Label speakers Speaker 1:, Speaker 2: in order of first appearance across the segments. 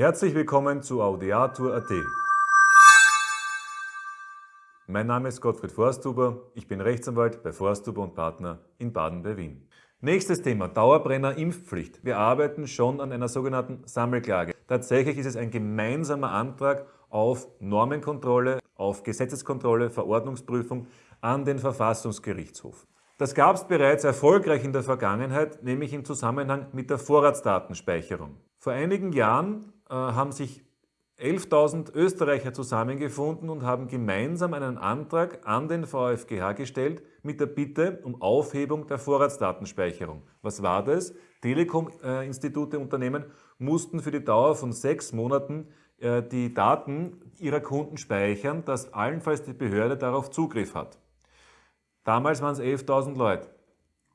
Speaker 1: Herzlich willkommen zu Audiatur.at. Mein Name ist Gottfried Forsthuber, ich bin Rechtsanwalt bei Forsthuber und Partner in Baden bei Wien. Nächstes Thema, Dauerbrenner Impfpflicht. Wir arbeiten schon an einer sogenannten Sammelklage. Tatsächlich ist es ein gemeinsamer Antrag auf Normenkontrolle, auf Gesetzeskontrolle, Verordnungsprüfung an den Verfassungsgerichtshof. Das gab es bereits erfolgreich in der Vergangenheit, nämlich im Zusammenhang mit der Vorratsdatenspeicherung. Vor einigen Jahren haben sich 11.000 Österreicher zusammengefunden und haben gemeinsam einen Antrag an den VfGH gestellt mit der Bitte um Aufhebung der Vorratsdatenspeicherung. Was war das? Telekom-Institute, Unternehmen mussten für die Dauer von sechs Monaten äh, die Daten ihrer Kunden speichern, dass allenfalls die Behörde darauf Zugriff hat. Damals waren es 11.000 Leute.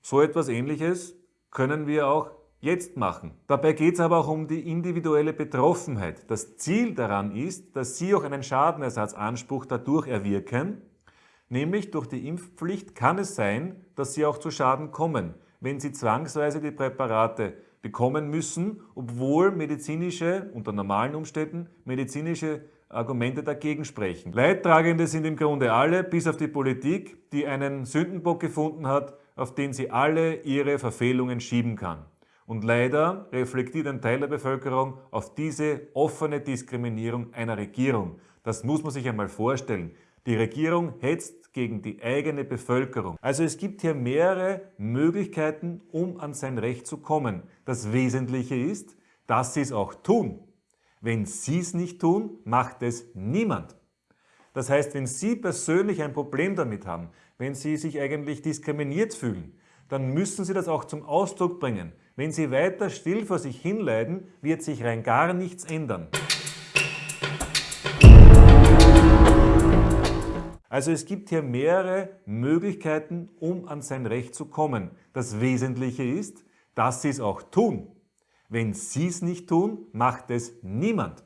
Speaker 1: So etwas Ähnliches können wir auch jetzt machen. Dabei geht es aber auch um die individuelle Betroffenheit. Das Ziel daran ist, dass Sie auch einen Schadenersatzanspruch dadurch erwirken, nämlich durch die Impfpflicht kann es sein, dass Sie auch zu Schaden kommen, wenn Sie zwangsweise die Präparate bekommen müssen, obwohl medizinische, unter normalen Umständen, medizinische Argumente dagegen sprechen. Leidtragende sind im Grunde alle, bis auf die Politik, die einen Sündenbock gefunden hat, auf den sie alle ihre Verfehlungen schieben kann. Und leider reflektiert ein Teil der Bevölkerung auf diese offene Diskriminierung einer Regierung. Das muss man sich einmal vorstellen. Die Regierung hetzt gegen die eigene Bevölkerung. Also es gibt hier mehrere Möglichkeiten, um an sein Recht zu kommen. Das Wesentliche ist, dass sie es auch tun. Wenn sie es nicht tun, macht es niemand. Das heißt, wenn Sie persönlich ein Problem damit haben, wenn Sie sich eigentlich diskriminiert fühlen, dann müssen Sie das auch zum Ausdruck bringen. Wenn Sie weiter still vor sich hinleiden, wird sich rein gar nichts ändern. Also es gibt hier mehrere Möglichkeiten, um an sein Recht zu kommen. Das Wesentliche ist, dass Sie es auch tun. Wenn Sie es nicht tun, macht es niemand.